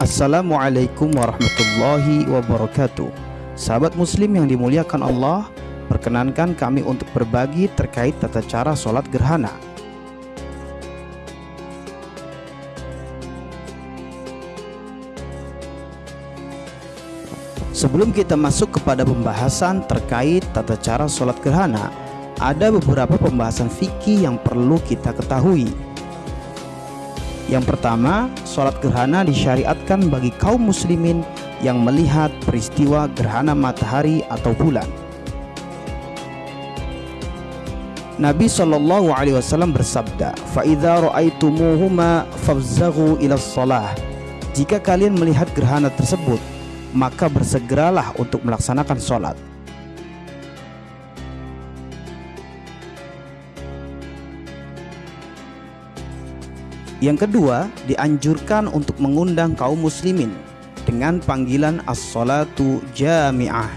Assalamualaikum warahmatullahi wabarakatuh. Sahabat muslim yang dimuliakan Allah Perkenankan kami untuk berbagi terkait tata cara sholat gerhana. Sebelum kita masuk kepada pembahasan terkait tata cara sholat gerhana Ada beberapa pembahasan fikih yang perlu kita ketahui Yang pertama, sholat gerhana disyariatkan bagi kaum muslimin yang melihat peristiwa gerhana matahari atau bulan Nabi Shallallahu Alaihi Wasallam bersabda, "Faida ro'aitumuhuma fafzagu ila salah." Jika kalian melihat gerhana tersebut, maka bersegeralah untuk melaksanakan sholat. Yang kedua, dianjurkan untuk mengundang kaum muslimin dengan panggilan as-salatu jami'ah.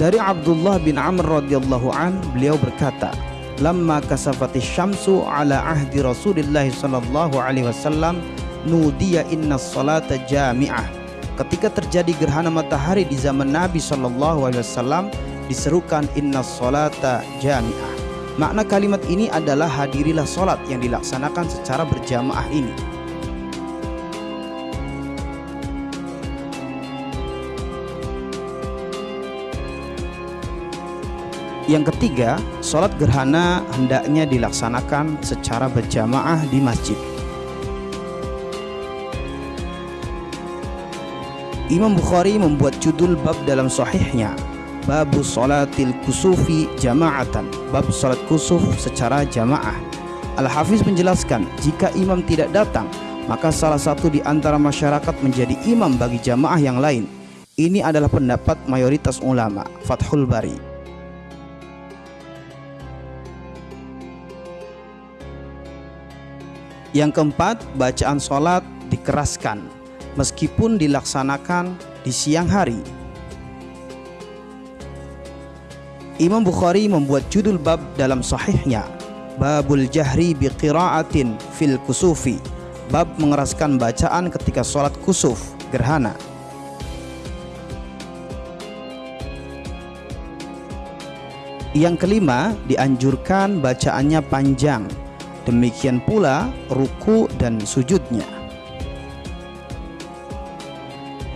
Dari Abdullah bin Amr radhiyallahu an, beliau berkata, "Lamma kasafati syamsu ala ahdi Rasulillah sallallahu alaihi wasallam, nudiya inna salata jami'ah ketika terjadi gerhana matahari di zaman Nabi Shallallahu Alaihi Wasallam diserukan inna salata jami'ah makna kalimat ini adalah hadirilah solat yang dilaksanakan secara berjamaah ini Yang ketiga, sholat gerhana hendaknya dilaksanakan secara berjamaah di masjid. Imam Bukhari membuat judul bab dalam sahihnya Babu Salatil Kusufi Jama'atan. Bab salat kusuf secara jamaah. Al-Hafiz menjelaskan jika imam tidak datang maka salah satu di antara masyarakat menjadi imam bagi jamaah yang lain. Ini adalah pendapat mayoritas ulama. Fathul Bari. Yang keempat, bacaan sholat dikeraskan. Meskipun dilaksanakan di siang hari. Imam Bukhari membuat judul bab dalam sahihnya Babul Jahri biqiraatin fil kusufi. Bab mengeraskan bacaan ketika sholat kusuf gerhana. Yang kelima dianjurkan bacaannya panjang. Demikian pula ruku dan sujudnya.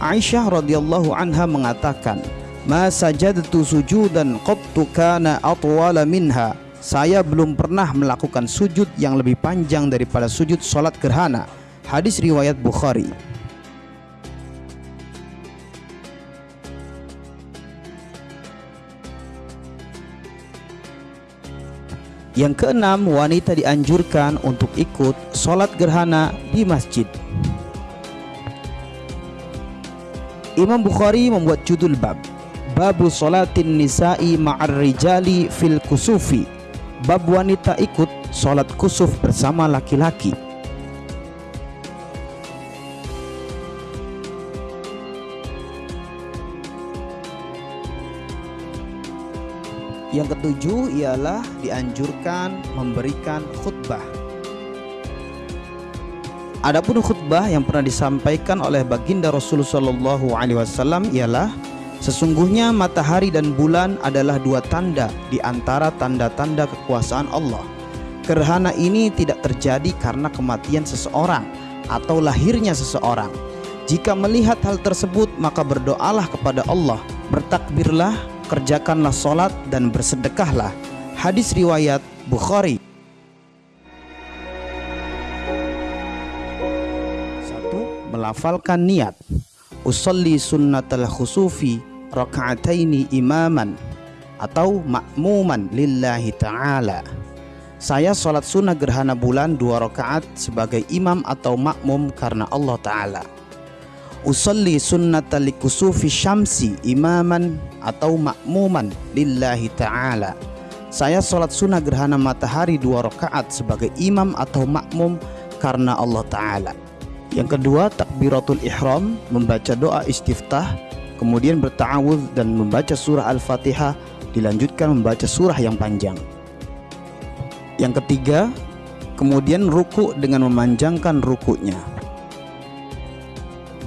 Aisyah radhiyallahu anha mengatakan, "Ma sajadtu sujudan qattu kana atwala minha." Saya belum pernah melakukan sujud yang lebih panjang daripada sujud salat gerhana. Hadis riwayat Bukhari. Yang keenam, wanita dianjurkan untuk ikut sholat gerhana di masjid. Imam Bukhari membuat judul bab Babu Salatin Nisa'i Ma'ar Rijali Fil Kusufi. Bab wanita ikut sholat kusuf bersama laki-laki. Yang ketujuh ialah dianjurkan memberikan khutbah. Adapun khutbah yang pernah disampaikan oleh baginda Rasulullah Wasallam ialah sesungguhnya matahari dan bulan adalah dua tanda di antara tanda-tanda kekuasaan Allah. Gerhana ini tidak terjadi karena kematian seseorang atau lahirnya seseorang. Jika melihat hal tersebut maka berdoalah kepada Allah, bertakbirlah, kerjakanlah solat dan bersedekahlah. Hadis riwayat Bukhari. melafalkan niat usolli sunnatal khusufi raka'ataini imaman atau makmuman lillahi ta'ala. Saya sholat sunnah gerhana bulan dua rakaat sebagai imam atau makmum karena Allah Ta'ala. Usolli sunnatal kusufi syamsi imaman atau makmuman lillahi ta'ala. Saya sholat sunnah gerhana matahari dua rakaat sebagai imam atau makmum karena Allah Ta'ala. Yang kedua, takbiratul ihram, membaca doa istiftah, kemudian bertawudz dan membaca surah Al-Fatihah, dilanjutkan membaca surah yang panjang. Yang ketiga, kemudian ruku dengan memanjangkan rukuknya.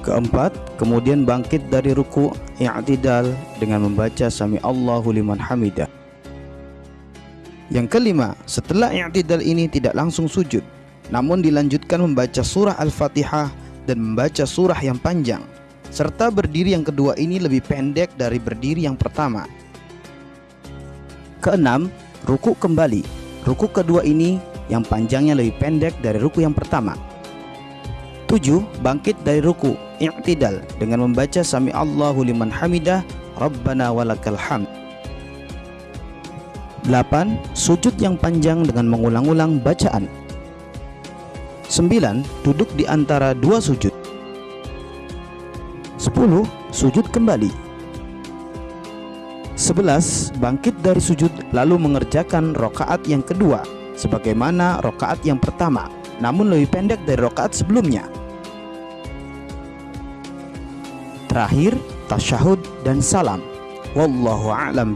Keempat, kemudian bangkit dari ruku i'tidal dengan membaca sami Allahu liman hamidah. Yang kelima, setelah i'tidal ini tidak langsung sujud, namun dilanjutkan membaca surah Al-Fatihah dan membaca surah yang panjang, serta berdiri yang kedua ini lebih pendek dari berdiri yang pertama. Keenam, ruku kembali. Ruku kedua ini yang panjangnya lebih pendek dari ruku yang pertama. 7. Bangkit dari ruku i'tidal dengan membaca sami Allahu liman hamidah Rabbana walakal hamd. 8. Sujud yang panjang dengan mengulang-ulang bacaan. 9. Duduk di antara dua sujud. 10. Sujud kembali. 11. Bangkit dari sujud lalu mengerjakan rokaat yang kedua sebagaimana rokaat yang pertama namun lebih pendek dari rokaat sebelumnya terakhir tasyahud dan salam wallahu a'lam